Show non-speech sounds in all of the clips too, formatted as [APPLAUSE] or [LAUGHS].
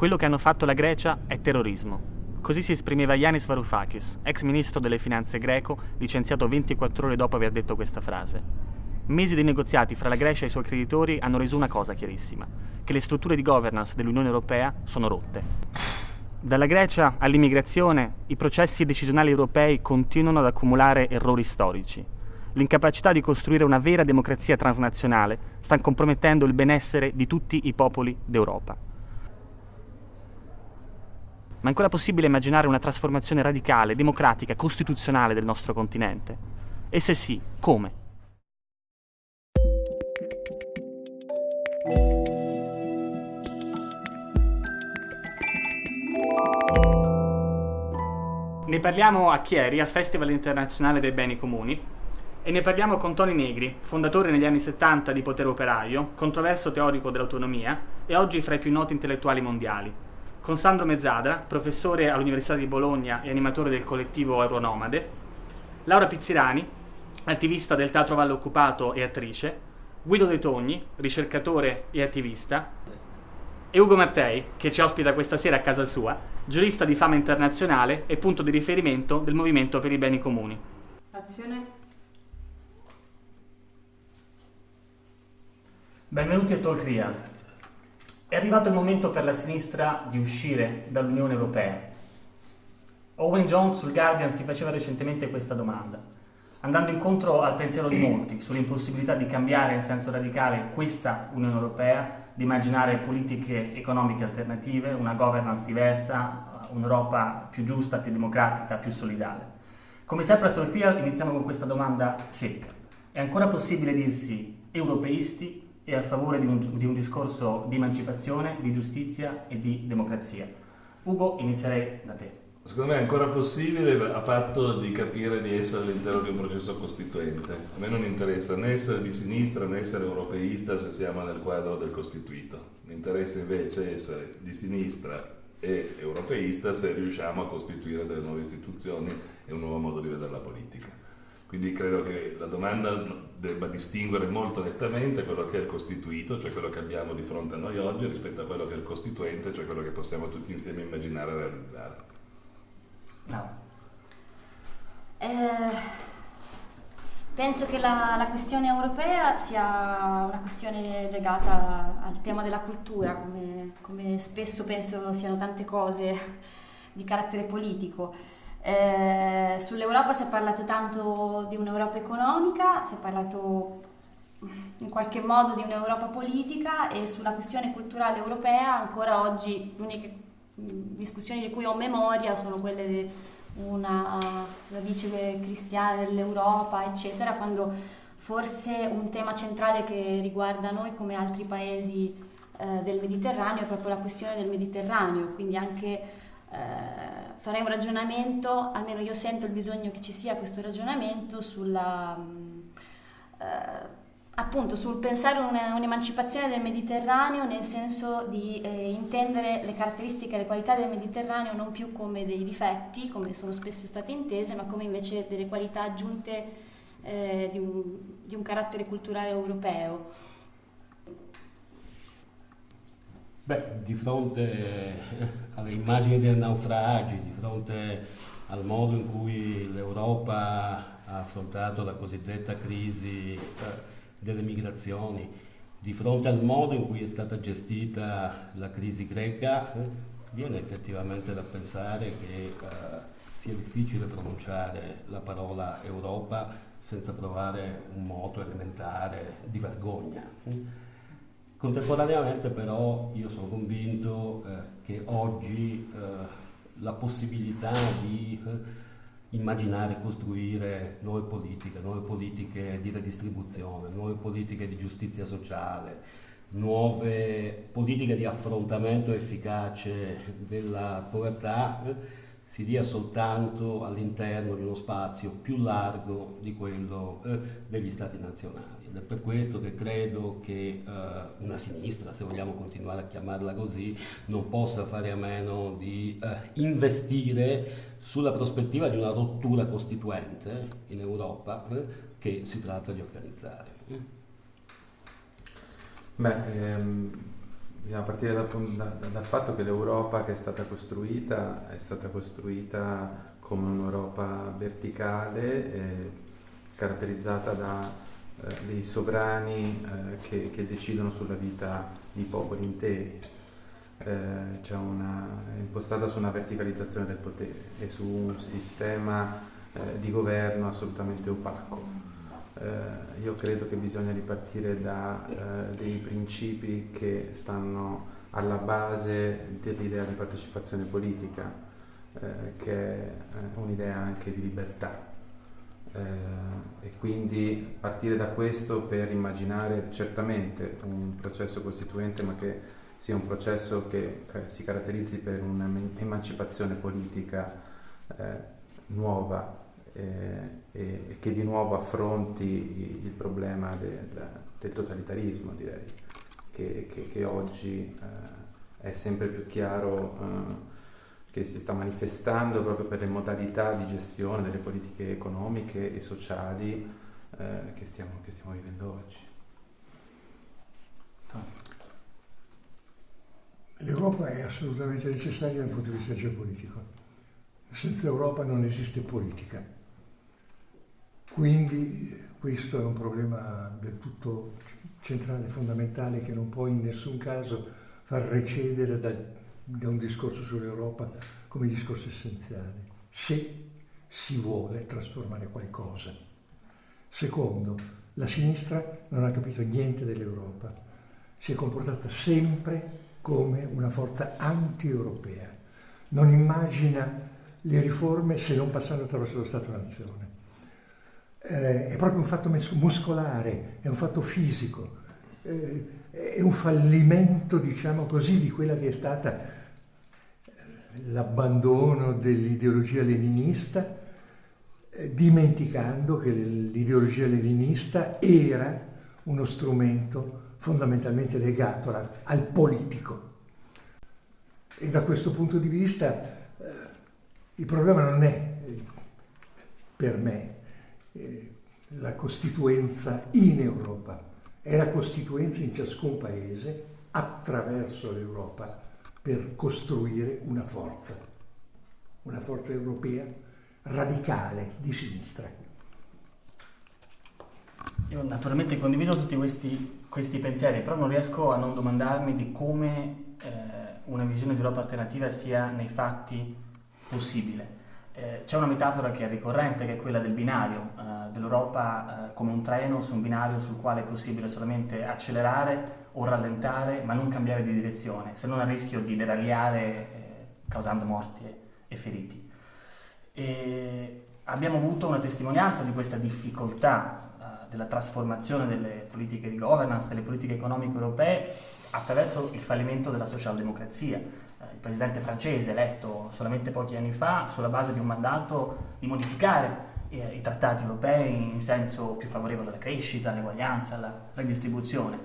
Quello che hanno fatto la Grecia è terrorismo. Così si esprimeva Yanis Varoufakis, ex ministro delle finanze greco, licenziato 24 ore dopo aver detto questa frase. Mesi di negoziati fra la Grecia e i suoi creditori hanno reso una cosa chiarissima, che le strutture di governance dell'Unione Europea sono rotte. Dalla Grecia all'immigrazione, i processi decisionali europei continuano ad accumulare errori storici. L'incapacità di costruire una vera democrazia transnazionale sta compromettendo il benessere di tutti i popoli d'Europa. Ma è ancora possibile immaginare una trasformazione radicale, democratica, costituzionale del nostro continente? E se sì, come? Ne parliamo a Chieri, al Festival internazionale dei beni comuni, e ne parliamo con Tony Negri, fondatore negli anni 70 di Potere Operaio, controverso teorico dell'autonomia e oggi fra i più noti intellettuali mondiali con Sandro Mezzadra, professore all'Università di Bologna e animatore del collettivo Euronomade, Laura Pizzirani, attivista del Teatro Valle Occupato e attrice, Guido De Togni, ricercatore e attivista, e Ugo Mattei, che ci ospita questa sera a casa sua, giurista di fama internazionale e punto di riferimento del Movimento per i Beni Comuni. Azione. Benvenuti a Talk è arrivato il momento per la sinistra di uscire dall'Unione Europea. Owen Jones sul Guardian si faceva recentemente questa domanda, andando incontro al pensiero di molti sull'impossibilità di cambiare in senso radicale questa Unione Europea, di immaginare politiche economiche alternative, una governance diversa, un'Europa più giusta, più democratica, più solidale. Come sempre a Torquia iniziamo con questa domanda secca. È ancora possibile dirsi europeisti e a favore di un, di un discorso di emancipazione, di giustizia e di democrazia. Ugo, inizierei da te. Secondo me è ancora possibile a patto di capire di essere all'interno di un processo costituente. A me non interessa né essere di sinistra né essere europeista se siamo nel quadro del costituito. Mi interessa invece essere di sinistra e europeista se riusciamo a costituire delle nuove istituzioni e un nuovo modo di vedere la politica. Quindi credo che la domanda debba distinguere molto nettamente quello che è il costituito, cioè quello che abbiamo di fronte a noi oggi, rispetto a quello che è il costituente, cioè quello che possiamo tutti insieme immaginare e realizzare. No. Eh, penso che la, la, questione europea sia una questione legata al tema della cultura, come, come spesso penso siano tante cose di carattere politico. Eh, Sull'Europa si è parlato tanto di un'Europa economica, si è parlato in qualche modo di un'Europa politica e sulla questione culturale europea ancora oggi le uniche discussioni di cui ho memoria sono quelle di una radice cristiana dell'Europa, eccetera, quando forse un tema centrale che riguarda noi come altri paesi eh, del Mediterraneo è proprio la questione del Mediterraneo, quindi anche eh, farei un ragionamento, almeno io sento il bisogno che ci sia questo ragionamento sulla, mm, eh, appunto sul pensare un, un'emancipazione del Mediterraneo nel senso di eh, intendere le caratteristiche e le qualità del Mediterraneo non più come dei difetti, come sono spesso state intese, ma come invece delle qualità aggiunte eh, di, un, di un carattere culturale europeo. Beh, di fronte alle immagini dei naufragi, di fronte al modo in cui l'Europa ha affrontato la cosiddetta crisi eh, delle migrazioni, di fronte al modo in cui è stata gestita la crisi greca, eh, viene effettivamente da pensare che eh, sia difficile pronunciare la parola Europa senza provare un moto elementare di vergogna. Contemporaneamente però io sono convinto eh, che oggi eh, la possibilità di eh, immaginare e costruire nuove politiche, nuove politiche di redistribuzione, nuove politiche di giustizia sociale, nuove politiche di affrontamento efficace della povertà eh, si dia soltanto all'interno di uno spazio più largo di quello eh, degli stati nazionali. Ed è per questo che credo che uh, una sinistra, se vogliamo continuare a chiamarla così, non possa fare a meno di uh, investire sulla prospettiva di una rottura costituente in Europa eh, che si tratta di organizzare. Beh, ehm, bisogna partire da, da, dal fatto che l'Europa che è stata costruita è stata costruita come un'Europa verticale, eh, caratterizzata da eh, dei sovrani eh, che, che, decidono sulla vita di popoli interi. Eh, una, è impostata su una verticalizzazione del potere e su un sistema eh, di governo assolutamente opaco. Eh, io credo che bisogna ripartire da dei principi che stanno alla base dell'idea di partecipazione politica, che è un'idea anche di libertà. Eh, e quindi partire da questo per immaginare certamente un processo costituente, ma che sia un processo che eh, si caratterizzi per un'emancipazione politica eh, nuova eh, e che di nuovo affronti il problema del, del totalitarismo, direi, che, che, che oggi eh, è sempre più chiaro eh, che si sta manifestando proprio per le modalità di gestione delle politiche economiche e sociali eh, che stiamo, che, stiamo, vivendo oggi. L'Europa è assolutamente necessaria dal punto di vista geopolitico. Senza Europa non esiste politica. Quindi questo è un problema del tutto centrale, fondamentale, che non può in nessun caso far recedere da, da un discorso sull'Europa come discorso essenziale, se si vuole trasformare qualcosa. Secondo, la sinistra non ha capito niente dell'Europa, si è comportata sempre come una forza anti-europea, non immagina le riforme se non passando attraverso lo Stato-Nazione. Eh, è proprio un fatto muscolare, è un fatto fisico, eh, è un fallimento, diciamo così, di quella che è stata l'abbandono dell'ideologia leninista, eh, dimenticando che l'ideologia leninista era uno strumento fondamentalmente legato al, politico. E da questo punto di vista il problema non è per me eh, la costituenza in Europa, è la costituenza in ciascun paese attraverso l'Europa per costruire una forza, una forza europea radicale di sinistra. Io naturalmente condivido tutti questi, questi pensieri, però non riesco a non domandarmi di come eh, una visione di Europa alternativa sia nei fatti possibile. Eh, c'è una metafora che è ricorrente, che è quella del binario, eh, dell'Europa eh, come un treno su un binario sul quale è possibile solamente accelerare o rallentare, ma non cambiare di direzione, se non a rischio di deragliare eh, causando morti e, feriti. E abbiamo avuto una testimonianza di questa difficoltà eh, della trasformazione delle politiche di governance, delle politiche economiche europee, attraverso il fallimento della socialdemocrazia il presidente francese eletto solamente pochi anni fa sulla base di un mandato di modificare eh, i trattati europei in senso più favorevole alla crescita, all'eguaglianza, alla redistribuzione,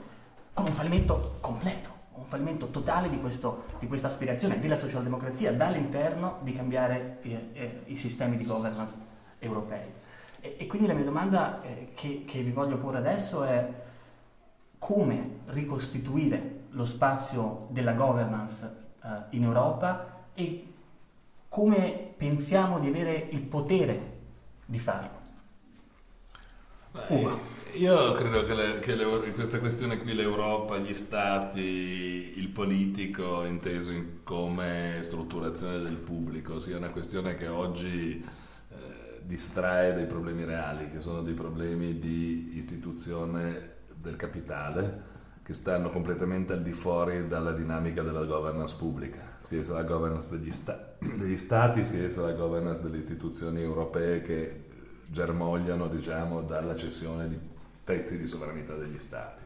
con un fallimento completo, un fallimento totale di, questo, di questa aspirazione della socialdemocrazia dall'interno di cambiare eh, eh, i sistemi di governance europei. E, e quindi la mia domanda eh, che, che vi voglio porre adesso è come ricostituire lo spazio della governance uh, in Europa e come pensiamo di avere il potere di farlo. Beh, io credo che, le, che le, questa questione qui, l'Europa, gli stati, il politico inteso come strutturazione del pubblico, sia una questione che oggi eh, distrae dai problemi reali, che sono dei problemi di istituzione del capitale, che stanno completamente al di fuori dalla dinamica della governance pubblica, sia la governance degli, sta- degli stati, sia la governance delle istituzioni europee che germogliano diciamo, dalla cessione di pezzi di sovranità degli stati.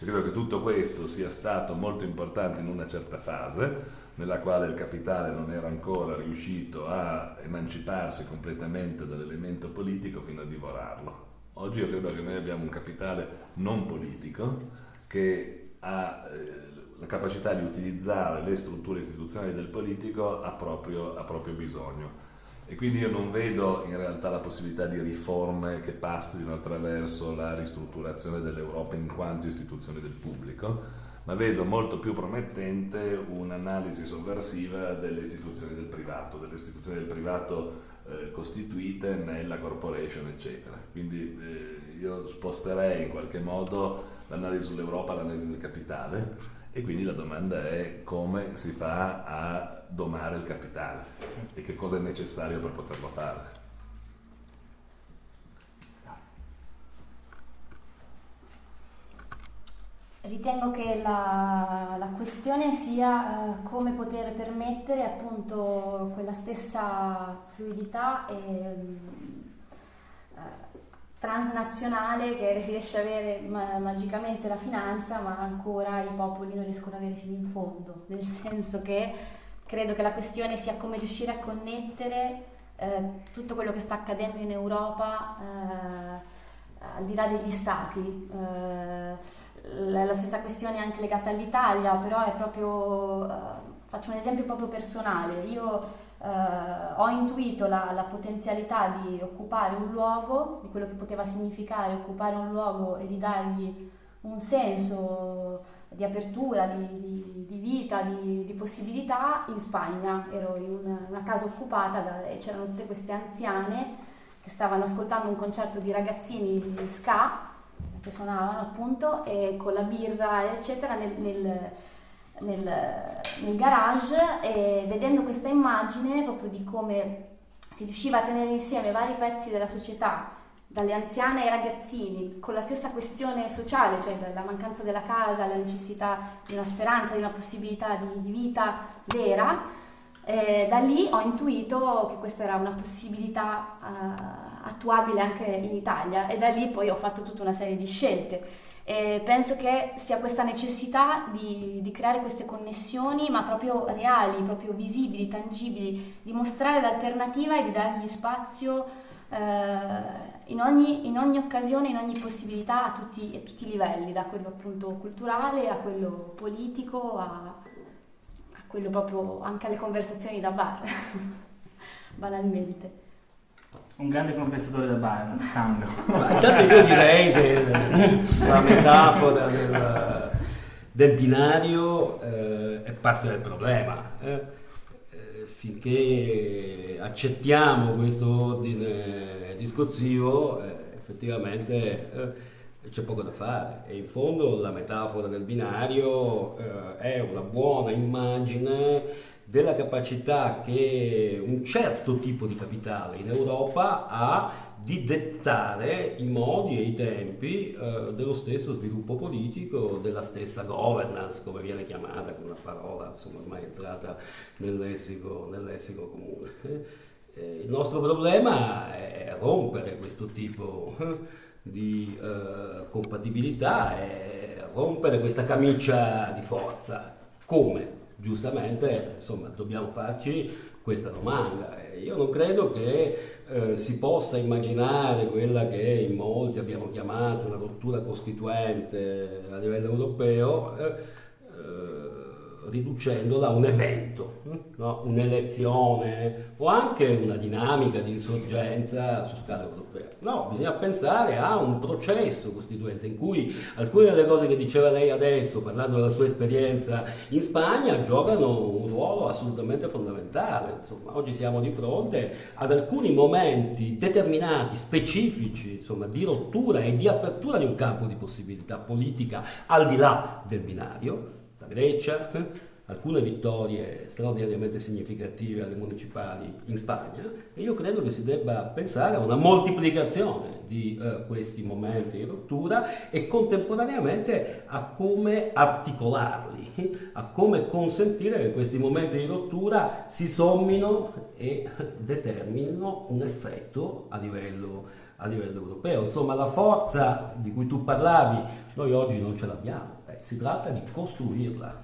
Io credo che tutto questo sia stato molto importante in una certa fase, nella quale il capitale non era ancora riuscito a emanciparsi completamente dall'elemento politico fino a divorarlo. Oggi io credo che noi abbiamo un capitale non politico, che ha eh, la capacità di utilizzare le strutture istituzionali del politico ha proprio, ha proprio bisogno. E quindi io non vedo in realtà la possibilità di riforme che passino attraverso la ristrutturazione dell'Europa in quanto istituzione del pubblico, ma vedo molto più promettente un'analisi sovversiva delle istituzioni del privato, delle istituzioni del privato eh, costituite nella corporation, eccetera. Quindi eh, io sposterei in qualche modo l'analisi sull'Europa all'analisi del capitale e quindi la domanda è come si fa a domare il capitale e che cosa è necessario per poterlo fare. Ritengo che la, la questione sia eh, come poter permettere appunto quella stessa fluidità e, transnazionale che [LAUGHS] riesce a avere ma- magicamente la finanza, ma ancora i popoli non riescono ad avere fino in fondo, nel [LAUGHS] senso che credo che la questione sia come riuscire a connettere eh, tutto quello che sta accadendo in Europa eh, al di là degli stati. Eh, la stessa questione anche legata all'Italia, però è proprio, uh, faccio un esempio proprio personale, io uh, ho intuito la, la, potenzialità di occupare un luogo, di quello che poteva significare occupare un luogo e di dargli un senso di apertura, di, di, di vita, di, di, possibilità in Spagna. Ero in una, una casa occupata da, e c'erano tutte queste anziane che stavano ascoltando un concerto di ragazzini ska che suonavano appunto e con la birra eccetera nel, nel, nel, nel garage e vedendo questa immagine proprio di come si riusciva a tenere insieme vari pezzi della società dalle anziane ai ragazzini, con la stessa questione sociale, cioè la mancanza della casa, la necessità di una speranza, di una possibilità di, di vita vera, eh, da lì ho intuito che questa era una possibilità uh, attuabile anche in Italia e da lì poi ho fatto tutta una serie di scelte. E penso che sia questa necessità di, di, creare queste connessioni, ma proprio reali, proprio visibili, tangibili, di mostrare l'alternativa e di dargli spazio eh, in, ogni, in, ogni, occasione, in ogni possibilità a tutti, a tutti, i livelli, da quello appunto culturale a quello politico, a, a quello proprio anche alle conversazioni da bar, [LAUGHS] banalmente un grande compensatore da bar, cambio. Intanto io direi che la metafora del, del binario eh, è parte del problema. Eh? eh finché accettiamo questo ordine discorsivo, eh, effettivamente eh, c'è poco da fare. E in fondo la metafora del binario eh, è una buona immagine della capacità che un certo tipo di capitale in Europa ha di dettare i modi e i tempi eh, dello stesso sviluppo politico, della stessa governance, come viene chiamata, con una parola insomma, ormai entrata nel lessico, nel lessico comune. Eh, il nostro problema è rompere questo tipo eh, di eh, compatibilità, è rompere questa camicia di forza. Come? Giustamente insomma, dobbiamo farci questa domanda. Io non credo che eh, si possa immaginare quella che in molti abbiamo chiamato una rottura costituente a livello europeo. Eh, riducendola a un evento, no? un'elezione o anche una dinamica di insorgenza su scala europea. No, bisogna pensare a un processo costituente in cui alcune delle cose che diceva lei adesso, parlando della sua esperienza in Spagna, giocano un ruolo assolutamente fondamentale. Insomma, oggi siamo di fronte ad alcuni momenti determinati, specifici, insomma, di rottura e di apertura di un campo di possibilità politica al di là del binario la Grecia, alcune vittorie straordinariamente significative alle municipali in Spagna e io credo che si debba pensare a una moltiplicazione di uh, questi momenti di rottura e contemporaneamente a come articolarli, a come consentire che questi momenti di rottura si sommino e determinino un effetto a livello a livello europeo. Insomma, la forza di cui tu parlavi, noi oggi non ce l'abbiamo, si tratta di costruirla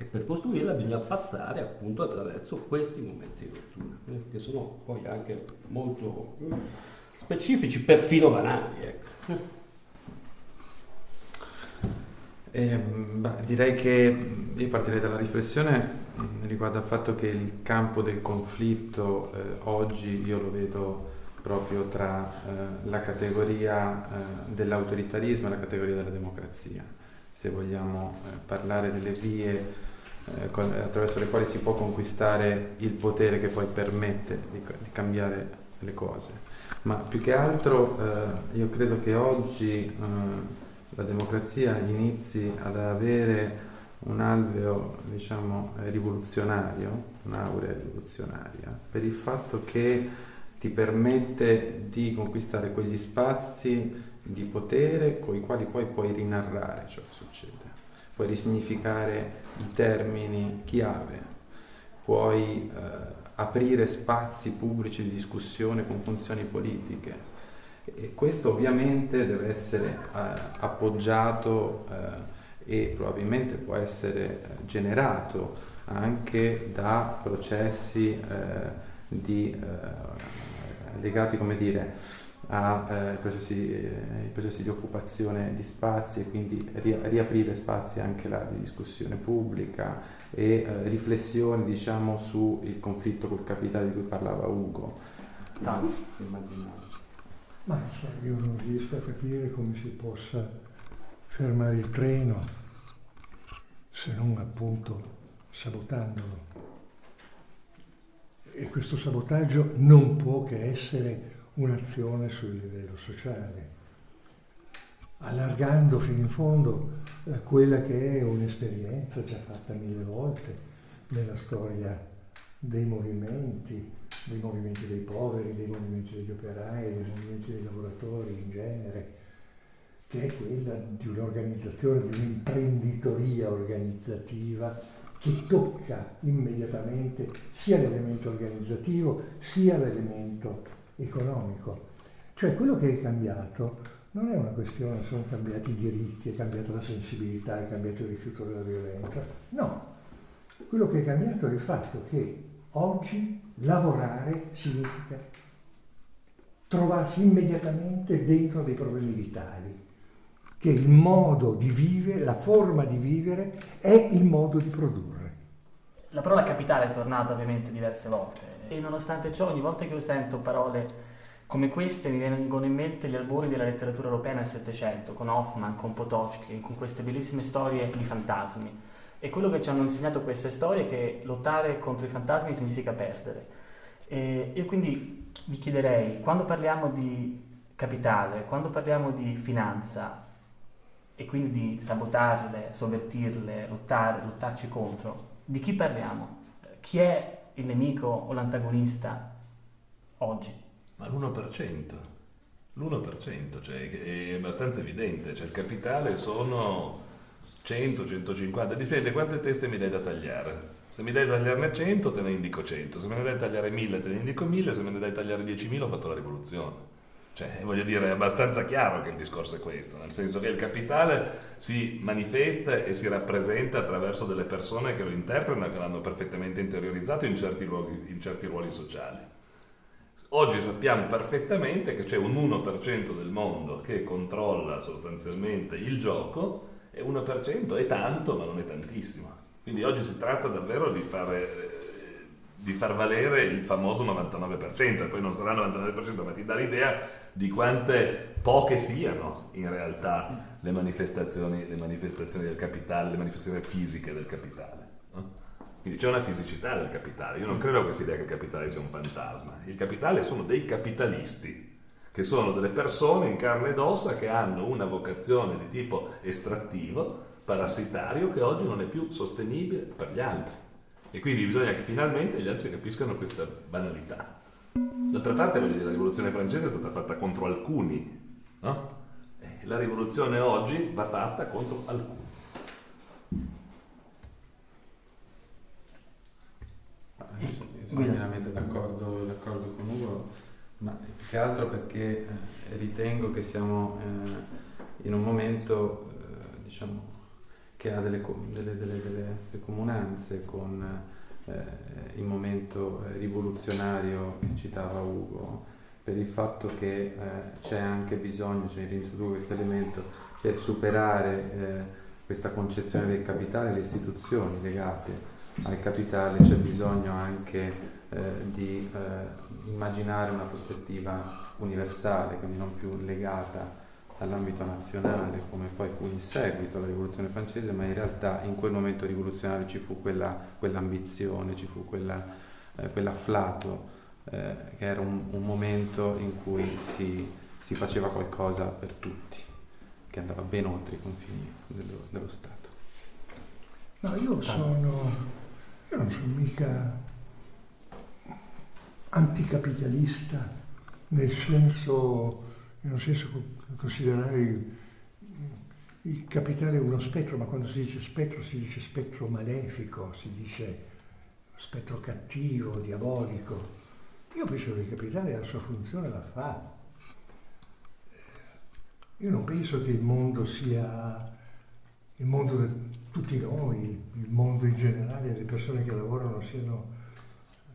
e per costruirla bisogna passare appunto attraverso questi momenti di rottura, eh, che sono poi anche molto specifici, perfino banali. Ecco. Eh, beh, direi che io partirei dalla riflessione riguardo al fatto che il campo del conflitto eh, oggi io lo vedo proprio tra eh, la categoria eh, dell'autoritarismo e la categoria della democrazia se vogliamo eh, parlare delle vie eh, attraverso le quali si può conquistare il potere che poi permette di, di cambiare le cose. Ma più che altro eh, io credo che oggi la democrazia inizi ad avere un alveo diciamo, rivoluzionario, un'aurea rivoluzionaria, per il fatto che ti permette di conquistare quegli spazi di potere con i quali poi puoi rinarrare ciò che succede, puoi risignificare i termini chiave, puoi eh, aprire spazi pubblici di discussione con funzioni politiche. E questo ovviamente deve essere eh, appoggiato eh, e probabilmente può essere eh, generato anche da processi eh, di, eh, legati come dire, a eh, processi, eh, processi, di occupazione di spazi e quindi ri- riaprire spazi anche là di discussione pubblica e eh, riflessioni diciamo sul conflitto col capitale di cui parlava Ugo. Tanto. Ma so, io non riesco a capire come si possa fermare il treno se non appunto sabotandolo. E questo sabotaggio non può che essere un'azione sul livello sociale, allargando fino in fondo eh, quella che è un'esperienza già fatta mille volte nella storia dei movimenti, dei movimenti dei poveri, dei movimenti degli operai, dei movimenti dei lavoratori in genere, che è quella di un'organizzazione, di un'imprenditoria organizzativa che tocca immediatamente sia l'elemento organizzativo sia l'elemento economico. Cioè quello che è cambiato non è una questione, sono cambiati i diritti, è cambiata la sensibilità, è cambiato il rifiuto della violenza. No, quello che è cambiato è il fatto che oggi lavorare significa trovarsi immediatamente dentro dei problemi vitali che il modo di vivere, la forma di vivere è il modo di produrre. La parola capitale è tornata ovviamente diverse volte e nonostante ciò ogni volta che io sento parole come queste mi vengono in mente gli albori della letteratura europea nel Settecento, con Hoffman, con Potocki, con queste bellissime storie di fantasmi. E quello che ci hanno insegnato queste storie è che lottare contro i fantasmi significa perdere. E io quindi vi chiederei, quando parliamo di capitale, quando parliamo di finanza, e quindi di sabotarle, sovvertirle, lottare, lottarci contro, di chi parliamo? Chi è il nemico o l'antagonista oggi? Ma l'1%. L'1%, cioè è abbastanza evidente, cioè il capitale sono 100, 150, dipende quante teste mi dai da tagliare. Se mi dai da tagliarne 100 te ne indico 100, se me ne dai da tagliare 1000 te ne indico 1000, se me ne dai da tagliare 10.000 ho fatto la rivoluzione. Cioè, voglio dire, è abbastanza chiaro che il discorso è questo, nel senso che il capitale si manifesta e si rappresenta attraverso delle persone che lo interpretano che l'hanno perfettamente interiorizzato in certi, luoghi, in certi ruoli sociali. Oggi sappiamo perfettamente che c'è un 1% del mondo che controlla sostanzialmente il gioco e 1% è tanto ma non è tantissimo. Quindi oggi si tratta davvero di fare di far valere il famoso 99%, e poi non sarà il 99%, ma ti dà l'idea di quante poche siano in realtà le manifestazioni, le manifestazioni del capitale, le manifestazioni fisiche del capitale. Quindi c'è una fisicità del capitale. Io non credo che questa idea che il capitale sia un fantasma. Il capitale sono dei capitalisti, che sono delle persone in carne ed ossa che hanno una vocazione di tipo estrattivo, parassitario, che oggi non è più sostenibile per gli altri. E quindi bisogna che finalmente gli altri capiscano questa banalità. D'altra parte, voglio dire, la rivoluzione francese è stata fatta contro alcuni, no? E la rivoluzione oggi va fatta contro alcuni. sono pienamente d'accordo, d'accordo, con Ugo, ma più che altro perché eh, ritengo che siamo eh, in un momento, eh, diciamo, che ha delle, delle, delle, delle comunanze con eh, il momento rivoluzionario che citava Ugo, per il fatto che eh, c'è anche bisogno, cioè reintrodurre questo elemento, per superare eh, questa concezione del capitale, le istituzioni legate al capitale, c'è bisogno anche eh, di eh, immaginare una prospettiva universale, quindi non più legata dall'ambito nazionale, come poi fu in seguito alla rivoluzione francese, ma in realtà in quel momento rivoluzionario ci fu quella, quell'ambizione, ci fu quella, eh, quell'afflato, eh, che era un, un, momento in cui si, si, faceva qualcosa per tutti, che andava ben oltre i confini dello, dello Stato. No, io sono, io non sono mica anticapitalista nel senso, un senso considerare il, capitale uno spettro, ma quando si dice spettro si dice spettro malefico, si dice spettro cattivo, diabolico. Io penso che il capitale la sua funzione la fa. Io non penso che il mondo sia il mondo di tutti noi, il mondo in generale, le persone che lavorano siano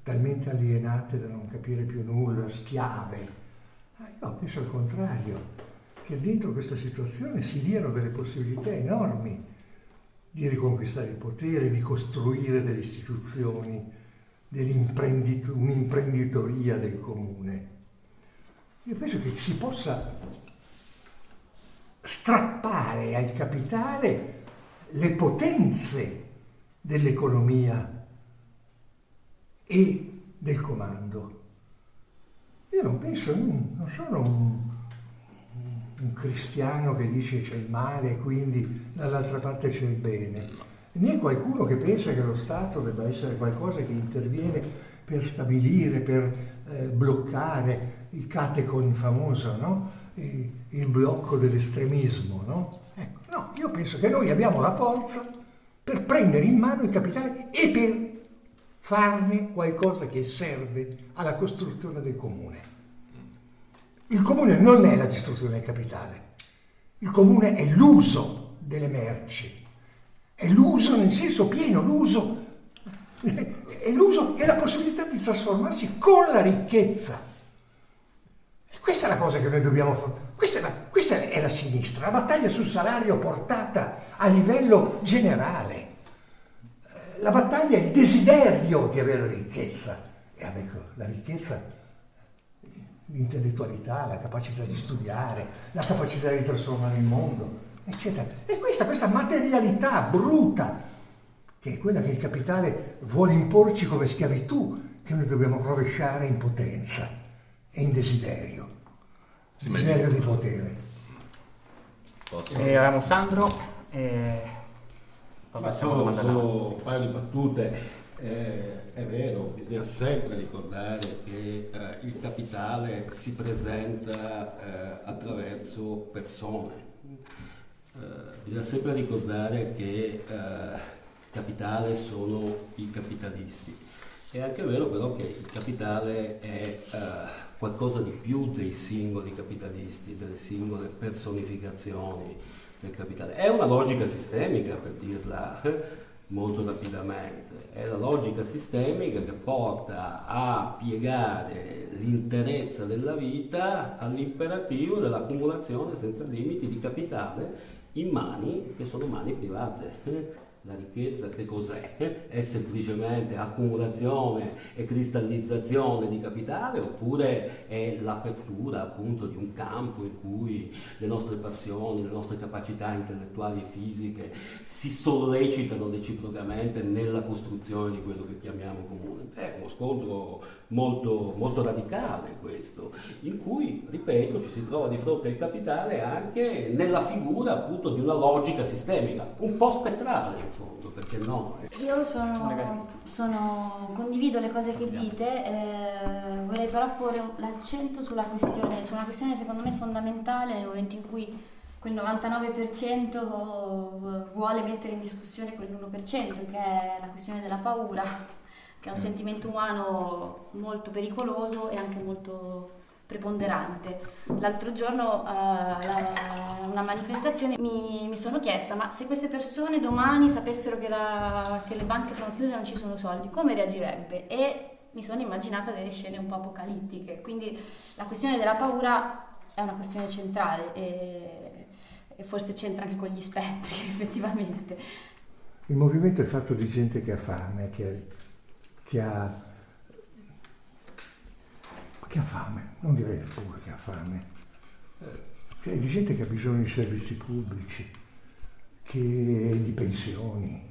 talmente alienate da non capire più nulla, schiave. Io penso al contrario, che dentro questa situazione si diano delle possibilità enormi di riconquistare il potere, di costruire delle istituzioni, un'imprenditoria del comune. Io penso che si possa strappare al capitale le potenze dell'economia e del comando. Io non penso, non sono un, un cristiano che dice c'è il male e quindi dall'altra parte c'è il bene, né qualcuno che pensa che lo Stato debba essere qualcosa che interviene per stabilire, per eh, bloccare il catecon famoso, no? il, il blocco dell'estremismo. No? Ecco, no, io penso che noi abbiamo la forza per prendere in mano il capitale e per farne qualcosa che serve alla costruzione del comune. Il comune non è la distruzione del capitale, il comune è l'uso delle merci, è l'uso nel senso pieno, l'uso, è l'uso e la possibilità di trasformarsi con la ricchezza. E questa è la cosa che noi dobbiamo fare. Questa, questa è la sinistra, la battaglia sul salario portata a livello generale. La battaglia è il desiderio di avere ricchezza. E ecco, la ricchezza l'intellettualità, la capacità di studiare, la capacità di trasformare il mondo, eccetera. E questa, questa materialità bruta, che è quella che il capitale vuole imporci come schiavitù, che noi dobbiamo rovesciare in potenza e in desiderio, sì, desiderio di potere. Posso? E avevamo Sandro, e... poi solo, solo un paio di battute. Eh, è vero, bisogna sempre ricordare che eh, il capitale si presenta eh, attraverso persone. Eh, bisogna sempre ricordare che il eh, capitale sono i capitalisti. È anche vero però che il capitale è eh, qualcosa di più dei singoli capitalisti, delle singole personificazioni del capitale. È una logica sistemica, per dirla molto rapidamente. È la logica sistemica che porta a piegare l'interezza della vita all'imperativo dell'accumulazione senza limiti di capitale in mani che sono mani private. La ricchezza che cos'è? È semplicemente accumulazione e cristallizzazione di capitale oppure è l'apertura appunto di un campo in cui le nostre passioni, le nostre capacità intellettuali e fisiche si sollecitano reciprocamente nella costruzione di quello che chiamiamo comune? È uno scontro molto, molto radicale questo, in cui, ripeto, ci si trova di fronte al capitale anche nella figura appunto di una logica sistemica, un po' spettrale in fondo, perché no? Io sono, sono condivido le cose che dite, eh, vorrei però porre l'accento sulla questione, su una questione secondo me fondamentale nel momento in cui quel 99% vuole mettere in discussione quell'1%, che è la questione della paura che è un sentimento umano molto pericoloso e anche molto preponderante. L'altro giorno a uh, una manifestazione mi, mi, sono chiesta ma se queste persone domani sapessero che, la, che le banche sono chiuse e non ci sono soldi, come reagirebbe? E mi sono immaginata delle scene un po' apocalittiche, quindi la questione della paura è una questione centrale e, e forse c'entra anche con gli spettri [LAUGHS] effettivamente. Il movimento è fatto di gente che ha fame, che che ha, che ha fame, non direi pure che ha fame, eh, Cioè, di gente che ha bisogno di servizi pubblici, che, di pensioni,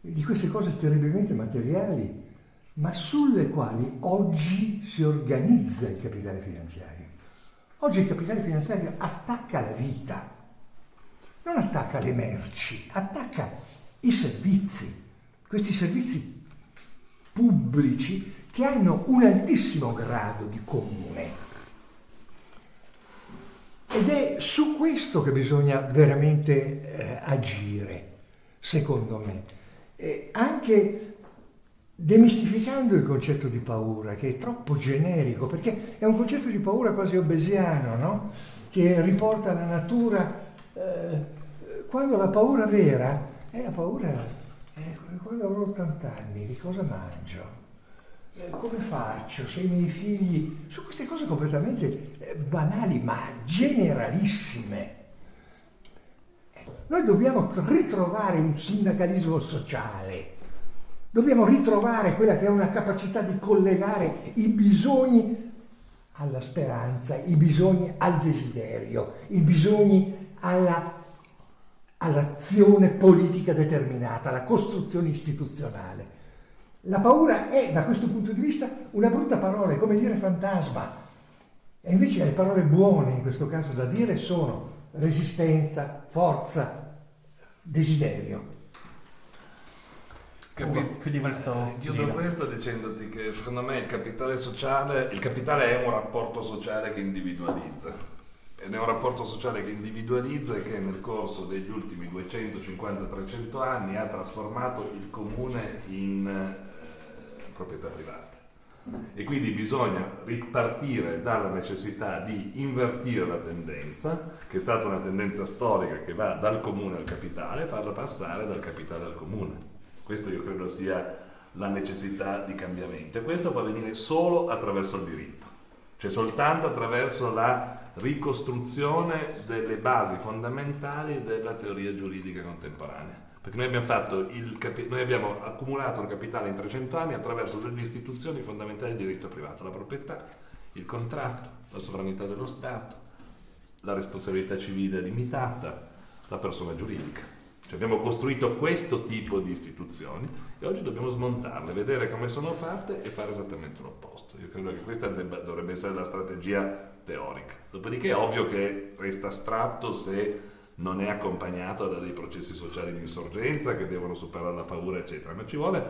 di queste cose terribilmente materiali, ma sulle quali oggi si organizza il capitale finanziario. Oggi il capitale finanziario attacca la vita, non attacca le merci, attacca i servizi, questi servizi pubblici che hanno un altissimo grado di comune. Ed è su questo che bisogna veramente eh, agire, secondo me. E anche demistificando il concetto di paura, che è troppo generico, perché è un concetto di paura quasi obesiano, no? che riporta la natura, eh, quando la paura vera è la paura, quando avrò 80 anni, di cosa mangio? Eh, come faccio se i miei figli, su queste cose completamente eh, banali ma generalissime. Noi dobbiamo ritrovare un sindacalismo sociale, dobbiamo ritrovare quella che è una capacità di collegare i bisogni alla speranza, i bisogni al desiderio, i bisogni alla, all'azione politica determinata, alla costruzione istituzionale. La paura è, da questo punto di vista, una brutta parola, è come dire fantasma. E invece le parole buone in questo caso da dire sono resistenza, forza, desiderio. Capi- chiudi questo Eh, Chiudo questo dicendoti che secondo me il capitale sociale, il capitale è un rapporto sociale che individualizza. È un rapporto sociale che individualizza e che nel corso degli ultimi 250-300 anni ha trasformato il comune in eh, proprietà privata. E quindi bisogna ripartire dalla necessità di invertire la tendenza, che è stata una tendenza storica che va dal comune al capitale, farla passare dal capitale al comune. Questo io credo sia la necessità di cambiamento e questo può avvenire solo attraverso il diritto, cioè soltanto attraverso la ricostruzione delle basi fondamentali della teoria giuridica contemporanea. Perché noi abbiamo, il noi abbiamo accumulato il capitale in 300 anni attraverso delle istituzioni fondamentali di diritto privato, la proprietà, il contratto, la sovranità dello Stato, la responsabilità civile limitata, la persona giuridica. Cioè abbiamo costruito questo tipo di istituzioni e oggi dobbiamo smontarle, vedere come sono fatte e fare esattamente l'opposto. Io credo che questa debba- dovrebbe essere la strategia teorica. Dopodiché è ovvio che resta astratto se non è accompagnato da dei processi sociali di insorgenza che devono superare la paura, eccetera, ma ci vuole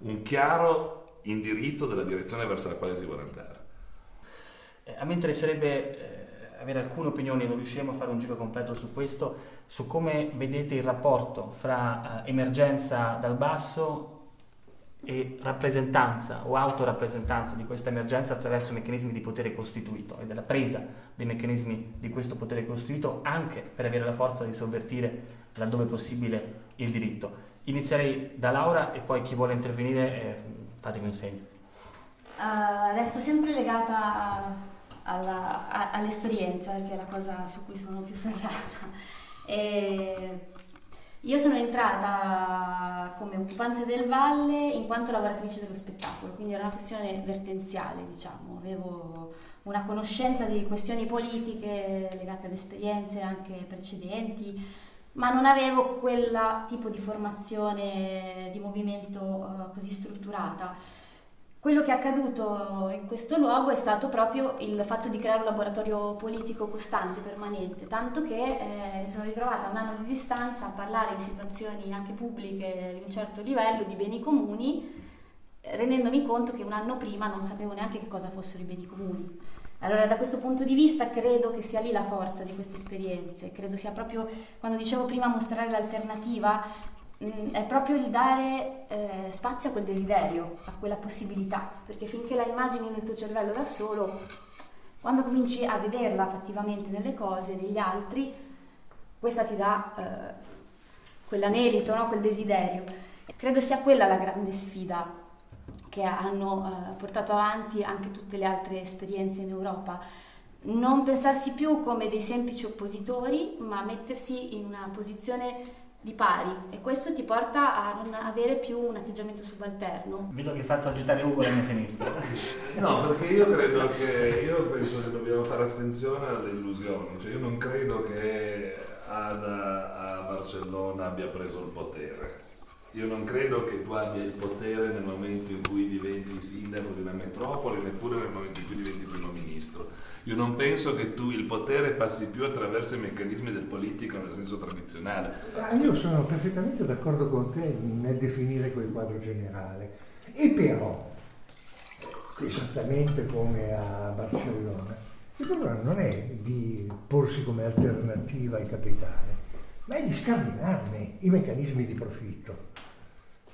un chiaro indirizzo della direzione verso la quale si vuole andare. Eh, A me interesserebbe eh, avere alcune opinioni, non riusciremo a fare un giro completo su questo, su come vedete il rapporto fra eh, emergenza dal basso e rappresentanza o autorappresentanza di questa emergenza attraverso meccanismi di potere costituito e della presa dei meccanismi di questo potere costituito anche per avere la forza di sovvertire laddove possibile il diritto. Inizierei da Laura e poi chi vuole intervenire eh, fatemi un segno. Uh, resto sempre legata a- all'esperienza, perché è la cosa su cui sono più ferrata. E io sono entrata come occupante del Valle in quanto lavoratrice dello spettacolo, quindi era una questione vertenziale, diciamo. Avevo una conoscenza di questioni politiche legate ad esperienze anche precedenti, ma non avevo quel tipo di formazione di movimento eh, così strutturata. Quello che è accaduto in questo luogo è stato proprio il fatto di creare un laboratorio politico costante, permanente, tanto che eh, sono ritrovata a un anno di distanza a parlare in situazioni anche pubbliche di un certo livello di beni comuni, rendendomi conto che un anno prima non sapevo neanche che cosa fossero i beni comuni. Allora da questo punto di vista credo che sia lì la forza di queste esperienze, credo sia proprio, quando dicevo prima mostrare l'alternativa, mh, è proprio il dare eh, spazio a quel desiderio, a quella possibilità, perché finché la immagini nel tuo cervello da solo, quando cominci a vederla fattivamente nelle cose, negli altri, questa ti dà eh, quell'anelito, no? quel desiderio. Credo sia quella la grande sfida che hanno eh, portato avanti anche tutte le altre esperienze in Europa. Non pensarsi più come dei semplici oppositori, ma mettersi in una posizione di pari e questo ti porta a non avere più un atteggiamento subalterno. Vedo che hai fatto agitare Ugo alla mia sinistra. [LAUGHS] No, perché io credo che, io penso che dobbiamo fare attenzione alle illusioni, cioè io non credo che Ada a Barcellona abbia preso il potere. Io non credo che tu abbia il potere nel momento in cui diventi sindaco di una metropoli, neppure nel momento in cui diventi primo ministro. Io non penso che tu il potere passi più attraverso i meccanismi del politico nel senso tradizionale. Ah, io sono perfettamente d'accordo con te nel definire quel quadro generale. E però, esattamente come a Barcellona, il problema non è di porsi come alternativa ai capitali, ma è di scardinarne i meccanismi di profitto.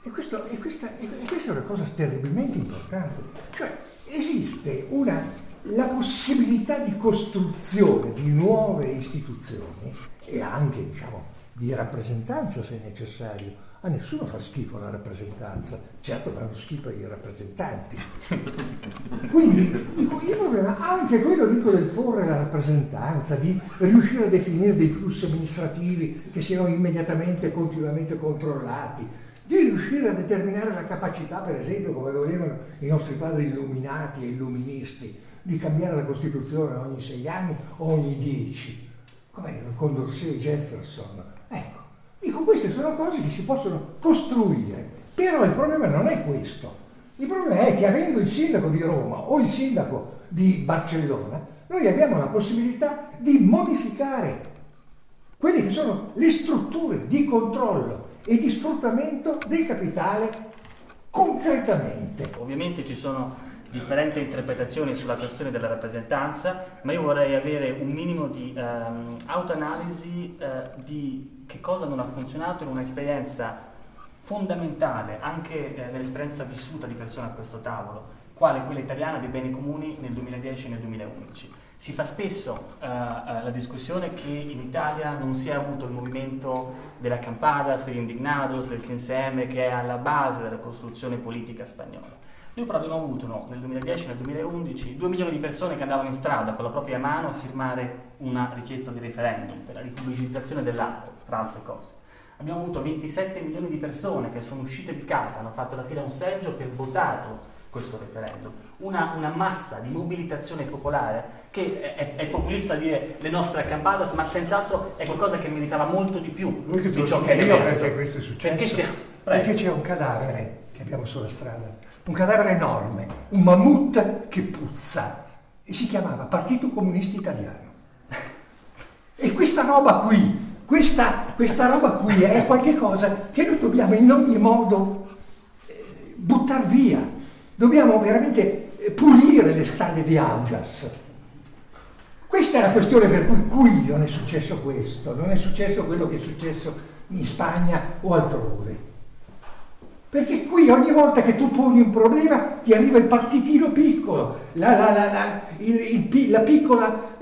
E, questo, e, questa, e questa è una cosa terribilmente importante. Cioè, esiste una, la possibilità di costruzione di nuove istituzioni e anche, diciamo, di rappresentanza se necessario. A nessuno fa schifo la rappresentanza, certo fanno schifo i rappresentanti. [LAUGHS] Quindi il problema anche quello dico del porre la rappresentanza, di riuscire a definire dei flussi amministrativi che siano immediatamente e continuamente controllati, di riuscire a determinare la capacità, per esempio, come volevano i nostri padri illuminati e illuministi, di cambiare la Costituzione ogni sei anni o ogni dieci, come con Dorsey e Jefferson. Ecco, dico, queste sono cose che si possono costruire, però il problema non è questo. Il problema è che avendo il sindaco di Roma o il sindaco di Barcellona, noi abbiamo la possibilità di modificare quelle che sono le strutture di controllo e di sfruttamento del capitale concretamente. Ovviamente ci sono differenti interpretazioni sulla questione della rappresentanza, ma io vorrei avere un minimo di ehm, autoanalisi eh, di che cosa non ha funzionato in un'esperienza fondamentale, anche eh, nell'esperienza vissuta di persone a questo tavolo, quale quella italiana dei beni comuni nel 2010 e nel 2011. Si fa spesso uh, uh, la discussione che in Italia non si è avuto il movimento della Campadas, degli Indignados, del CNSM che è alla base della costruzione politica spagnola. Noi però abbiamo avuto no, nel 2010 e nel 2011 due milioni di persone che andavano in strada con la propria mano a firmare una richiesta di referendum per la ripubblicizzazione dell'acqua, tra altre cose. Abbiamo avuto 27 milioni di persone che sono uscite di casa, hanno fatto la fila a un seggio per votato questo referendum, una, una, massa di mobilitazione popolare che è, è, populista dire le nostre accampadas, ma senz'altro è qualcosa che meritava molto di più di ciò che è emerso. Perché questo è successo? Perché c'è un cadavere che abbiamo sulla strada, un cadavere enorme, un mammut che puzza e si chiamava Partito Comunista Italiano. E questa roba qui, questa, questa roba qui è qualcosa che noi dobbiamo in ogni modo eh, buttare via Dobbiamo veramente pulire le stalle di Augias. Questa è la questione per cui qui non è successo questo, non è successo quello che è successo in Spagna o altrove. Perché qui ogni volta che tu poni un problema ti arriva il partitino piccolo, la, la, la, il, il, la piccola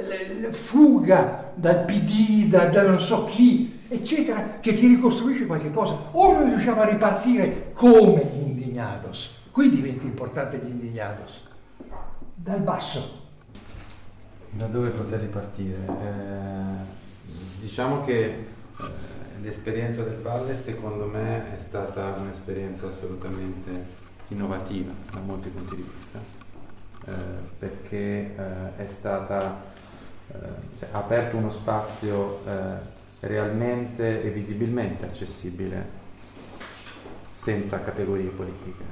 fuga dal PD, da, da, non so chi, eccetera, che ti ricostruisce qualche cosa. O noi riusciamo a ripartire come gli indignados, Qui diventa importante gli indignados, dal basso. Da dove poter ripartire? Eh, diciamo che eh, l'esperienza del Valle secondo me è stata un'esperienza assolutamente innovativa da molti punti di vista, eh, perché eh, è stata, eh, cioè, aperto uno spazio realmente e visibilmente accessibile senza categorie politiche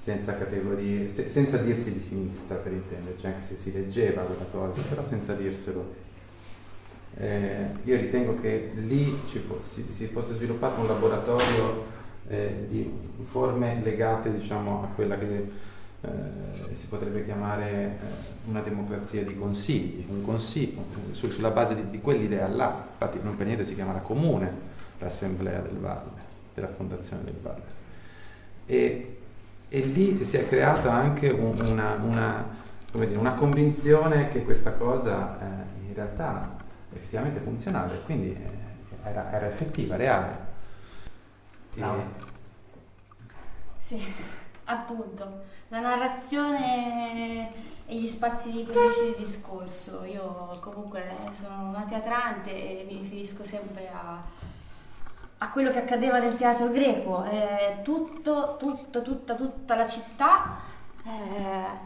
senza categorie, se, senza dirsi di sinistra per intenderci, anche se si leggeva quella cosa, però senza dirselo. Eh, io ritengo che lì si, si, fosse sviluppato un laboratorio eh, di forme legate diciamo, a quella che eh, si potrebbe chiamare eh, una democrazia di consigli, un consiglio, su, sulla base di, di, quell'idea là, infatti non per niente si chiama la comune, l'assemblea del Valle, della fondazione del Valle. E, e lì si è creata anche un, una, una, dire, una, convinzione che questa cosa eh, in realtà effettivamente funzionava e quindi eh, era, era, effettiva, reale. E... Sì. [LAUGHS] appunto, la narrazione e gli spazi pubblici di discorso. Io comunque sono una teatrante e mi riferisco sempre a, a quello che accadeva nel teatro greco. Eh, tutto, tutto, tutta, tutta la città eh,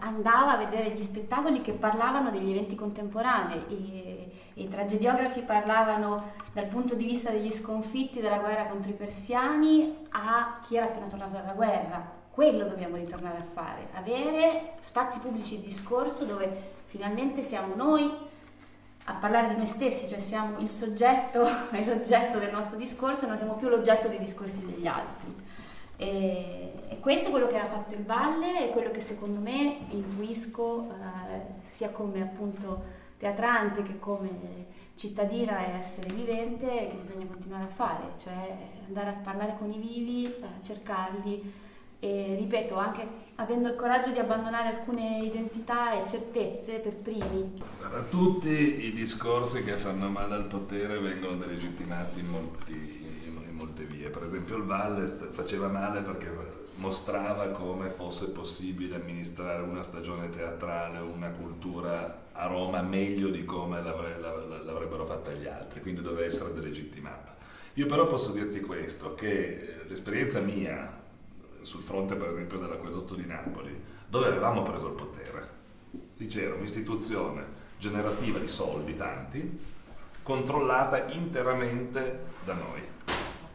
andava a vedere gli spettacoli che parlavano degli eventi contemporanei. I, I tragediografi parlavano dal punto di vista degli sconfitti della guerra contro i persiani a chi era appena tornato dalla guerra quello dobbiamo ritornare a fare, avere spazi pubblici di discorso dove finalmente siamo noi a parlare di noi stessi, cioè siamo il soggetto [LAUGHS] e l'oggetto del nostro discorso, non siamo più l'oggetto dei discorsi degli altri. E, e questo è quello che ha fatto il Valle e quello che secondo me intuisco eh, sia come appunto teatrante che come cittadina e essere vivente che bisogna continuare a fare, cioè andare a parlare con i vivi, eh, cercarli, e ripeto, anche avendo il coraggio di abbandonare alcune identità e certezze per primi. Allora, tutti i discorsi che fanno male al potere vengono delegittimati in, molti, in molte vie. Per esempio il Valle faceva male perché mostrava come fosse possibile amministrare una stagione teatrale, una cultura a Roma meglio di come l'avrebbero fatta gli altri, quindi doveva essere delegittimata. Io però posso dirti questo, che eh, l'esperienza mia sul fronte per esempio dell'acquedotto di Napoli, dove avevamo preso il potere. Lì c'era un'istituzione generativa di soldi, tanti, controllata interamente da noi.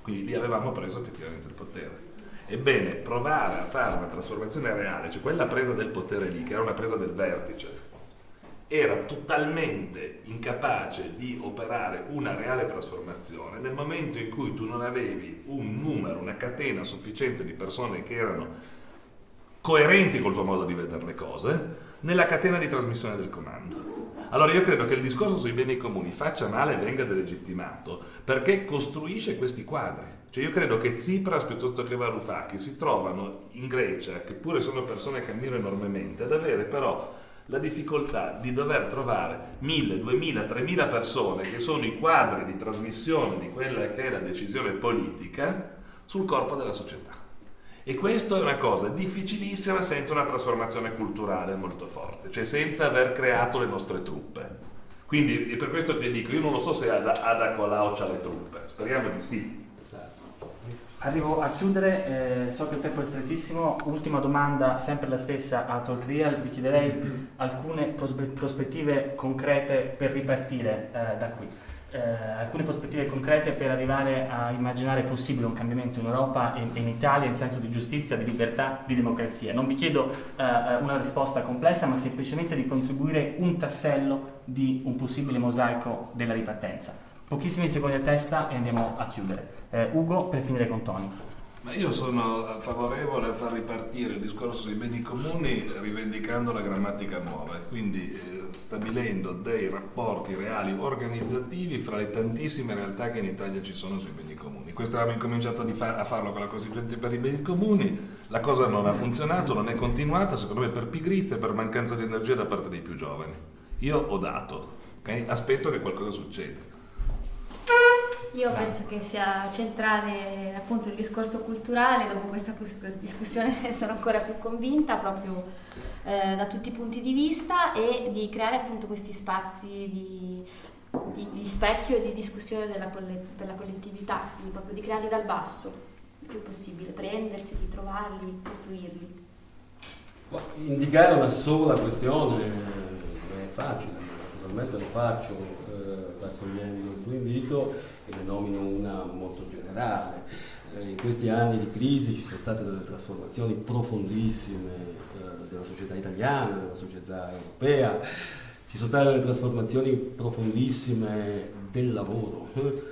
Quindi lì avevamo preso effettivamente il potere. Ebbene, provare a fare una trasformazione reale, cioè quella presa del potere lì, che era una presa del vertice, era totalmente incapace di operare una reale trasformazione nel momento in cui tu non avevi un numero, una catena sufficiente di persone che erano coerenti col tuo modo di vedere le cose nella catena di trasmissione del comando. Allora io credo che il discorso sui beni comuni faccia male e venga delegittimato perché costruisce questi quadri. Cioè io credo che Tsipras piuttosto che Varoufakis si trovano in Grecia, che pure sono persone che ammiro enormemente, ad avere però la difficoltà di dover trovare 1000, 2000, 3000 persone che sono i quadri di trasmissione di quella che è la decisione politica sul corpo della società. E questo è una cosa difficilissima senza una trasformazione culturale molto forte, cioè senza aver creato le nostre truppe. Quindi per questo che dico, io non lo so se Ada, Ada Colau ha le truppe, speriamo di sì, Arrivo a chiudere, eh, so che il tempo è strettissimo, ultima domanda, sempre la stessa a Toltrial, vi chiederei [LAUGHS] alcune prospettive concrete per ripartire eh, da qui, eh, alcune prospettive concrete per arrivare a immaginare possibile un cambiamento in Europa e, in Italia in senso di giustizia, di libertà, di democrazia. Non vi chiedo eh, una risposta complessa, ma semplicemente di contribuire un tassello di un possibile mosaico della ripartenza. Pochissimi secondi a testa e andiamo a chiudere. Eh, Ugo, per finire con Tony. Ma io sono favorevole a far ripartire il discorso sui beni comuni rivendicando la grammatica nuova, quindi eh, stabilendo dei rapporti reali organizzativi fra le tantissime realtà che in Italia ci sono sui beni comuni. Questo avevamo incominciato a farlo con la Costituente per i beni comuni, la cosa non ha funzionato, non è continuata, secondo me per pigrizia e per mancanza di energia da parte dei più giovani. Io ho dato, okay? aspetto che qualcosa succeda. Io penso che sia centrale appunto il discorso culturale, dopo questa discussione [LAUGHS] sono ancora più convinta proprio eh, da tutti i punti di vista e di creare appunto questi spazi di, di, di specchio e di discussione della, per la collettività, quindi proprio di crearli dal basso, il più possibile, prendersi, di trovarli, costruirli. Indicare una sola questione non è facile, naturalmente lo faccio eh, raccogliendo il tuo invito e ne nomino una molto generale. Eh, in questi anni di crisi ci sono state delle trasformazioni profondissime eh, della società italiana, della società europea, ci sono state delle trasformazioni profondissime del lavoro, eh,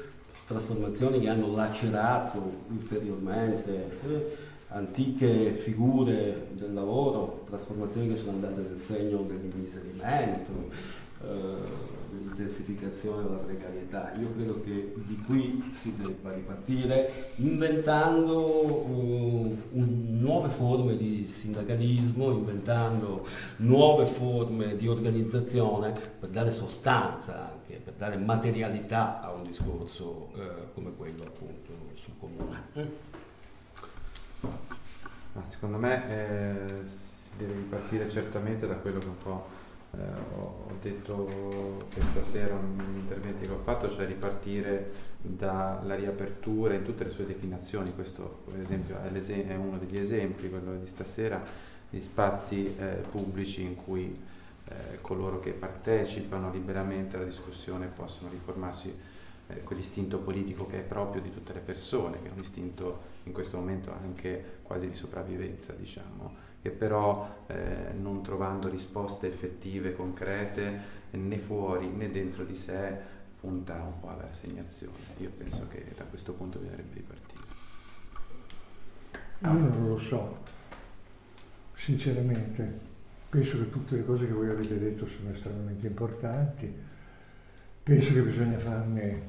trasformazioni che hanno lacerato ulteriormente antiche figure del lavoro, trasformazioni che sono andate nel segno dell'immiserimento, dell'intensificazione della precarietà. Io credo che di qui si debba ripartire inventando uh, nuove forme di sindacalismo, inventando nuove forme di organizzazione per dare sostanza anche, per dare materialità a un discorso uh, come quello appunto sul comune. Ma secondo me eh, si deve ripartire certamente da quello che un po' eh, ho, detto questa sera negli interventi che ho fatto, cioè ripartire dalla riapertura in tutte le sue declinazioni. Questo per esempio è, è uno degli esempi, quello di stasera, di spazi eh, pubblici in cui eh, coloro che partecipano liberamente alla discussione possono riformarsi eh, quell'istinto politico che è proprio di tutte le persone, che è un istinto in questo momento anche quasi di sopravvivenza, diciamo, che però eh, non trovando risposte effettive, concrete, né fuori né dentro di sé, punta un po' alla rassegnazione. Io penso che da questo punto bisognerebbe ripartire. Io non lo so, sinceramente. Penso che tutte le cose che voi avete detto sono estremamente importanti. Penso che bisogna farne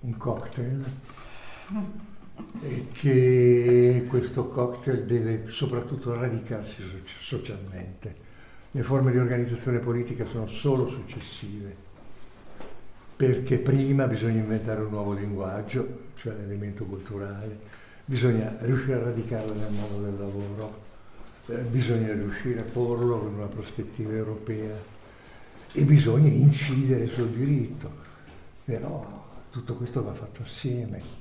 un cocktail e che questo cocktail deve soprattutto radicarsi socialmente. Le forme di organizzazione politica sono solo successive, perché prima bisogna inventare un nuovo linguaggio, cioè l'elemento culturale, bisogna riuscire a radicarlo nel mondo del lavoro, eh, bisogna riuscire a porlo in una prospettiva europea e bisogna incidere sul diritto. Però tutto questo va fatto assieme.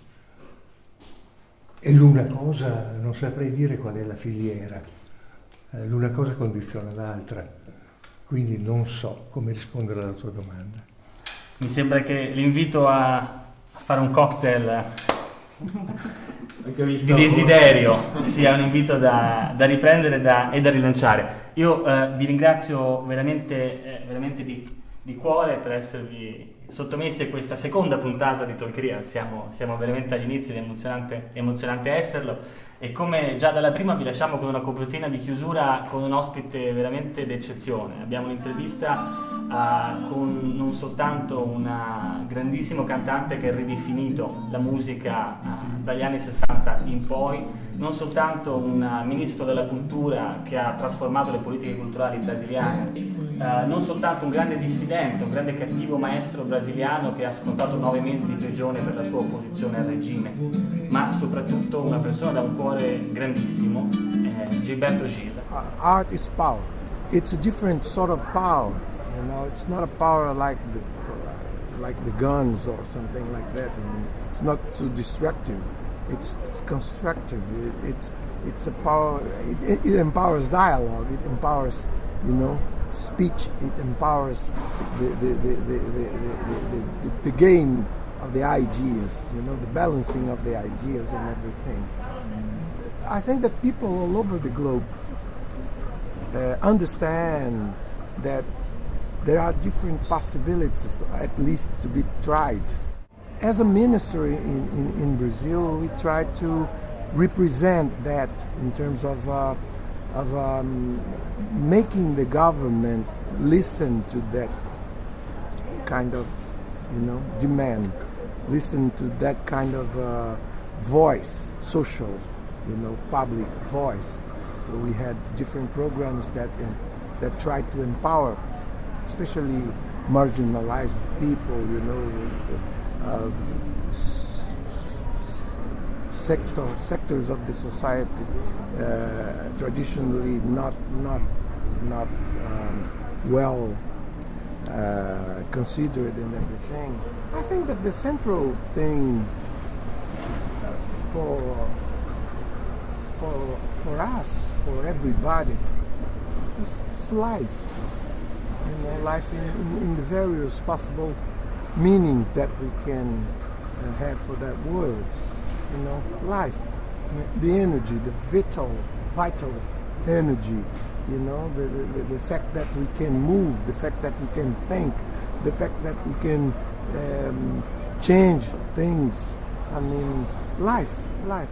E l'una cosa, non saprei dire qual è la filiera, eh, l'una cosa condiziona l'altra, quindi non so come rispondere alla tua domanda. Mi sembra che l'invito a fare un cocktail di desiderio sia un invito da, da riprendere da, e da rilanciare. Io eh, vi ringrazio veramente, eh, veramente di, di cuore per esservi sottomessi a questa seconda puntata di Talkeria, siamo, siamo veramente agli inizi ed è emozionante, emozionante esserlo. E come già dalla prima vi lasciamo con una copertina di chiusura con un ospite veramente d'eccezione. Abbiamo un'intervista uh, con non soltanto un grandissimo cantante che ha ridefinito la musica uh, dagli anni 60 in poi, non soltanto un ministro della cultura che ha trasformato le politiche culturali brasiliane, uh, non soltanto un grande dissidente, un grande cattivo maestro brasiliano che ha scontato nove mesi di prigione per la sua opposizione al regime, ma soprattutto una persona da un cuore grandissimo, eh, Gilberto Gil. Art is power. It's a different sort of power. You know, it's not a power like the like the guns or something like that. I mean, it's not too destructive. It's it's constructive. It, it's it's a power. It, it, empowers dialogue. It empowers, you know, speech. It empowers the the the the, the, the, game of the ideas. You know, the balancing of the ideas and everything. I think that people all over the globe uh, understand that there are different possibilities, at least to be tried. As a ministry in, in, in Brazil, we try to represent that in terms of, uh, of um, making the government listen to that kind of, you know, demand, listen to that kind of uh, voice, social you know, public voice. We had different programs that in, that tried to empower, especially marginalized people, you know, uh, sector, sectors of the society uh, traditionally not not not um, well uh, considered and everything. I think that the central thing uh, for for, for us, for everybody, is, it's life. You know, life in, in, in, the various possible meanings that we can uh, have for that word. You know, life, the energy, the vital, vital energy. You know, the, the, the fact that we can move, the fact that we can think, the fact that we can um, change things. I mean, life, life.